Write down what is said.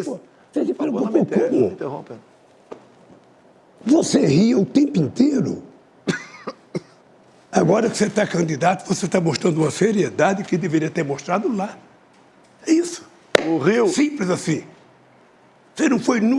isso. Você se fala, como? Interrompa. Você ria o tempo inteiro. Agora que você está candidato, você está mostrando uma seriedade que deveria ter mostrado lá. É isso. O Rio. Simples assim. Você não foi nu